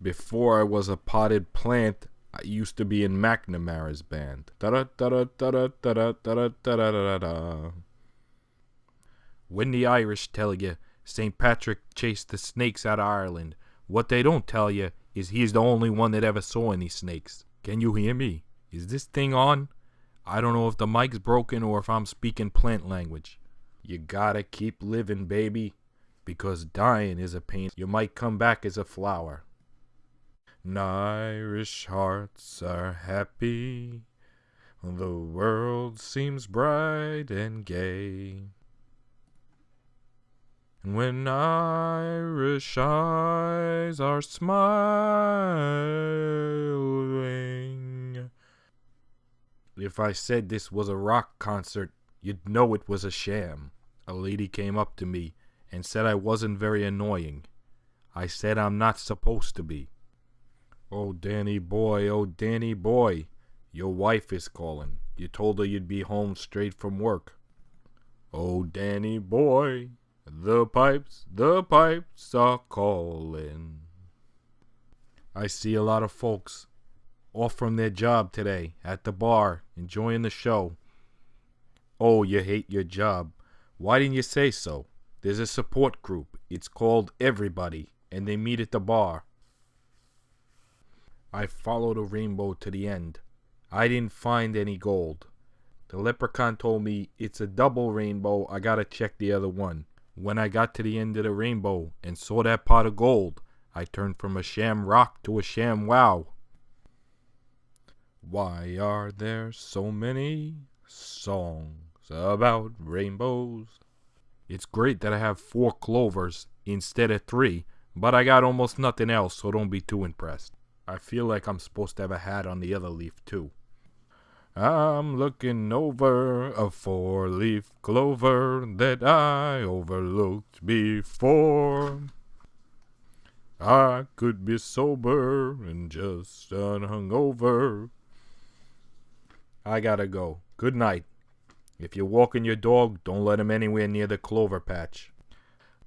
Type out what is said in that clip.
Before I was a potted plant, I used to be in McNamara's band. Da-da-da-da-da-da-da-da-da-da-da-da. When the Irish tell you St. Patrick chased the snakes out of Ireland, what they don't tell you is he's the only one that ever saw any snakes. Can you hear me? Is this thing on? I don't know if the mic's broken or if I'm speaking plant language. You gotta keep living, baby, because dying is a pain. You might come back as a flower. And Irish hearts are happy. The world seems bright and gay. And when Irish eyes are smiling. If I said this was a rock concert, you'd know it was a sham. A lady came up to me and said I wasn't very annoying. I said I'm not supposed to be. Oh, Danny boy, oh, Danny boy, your wife is calling. You told her you'd be home straight from work. Oh, Danny boy, the pipes, the pipes are calling. I see a lot of folks off from their job today at the bar, enjoying the show. Oh, you hate your job. Why didn't you say so? There's a support group. It's called Everybody, and they meet at the bar. I followed a rainbow to the end. I didn't find any gold. The leprechaun told me it's a double rainbow. I gotta check the other one. When I got to the end of the rainbow and saw that pot of gold, I turned from a sham rock to a ShamWow. Why are there so many songs about rainbows? It's great that I have four clovers instead of three, but I got almost nothing else, so don't be too impressed. I feel like I'm supposed to have a hat on the other leaf, too. I'm looking over a four leaf clover that I overlooked before. I could be sober and just hungover. I gotta go. Good night. If you're walking your dog, don't let him anywhere near the clover patch.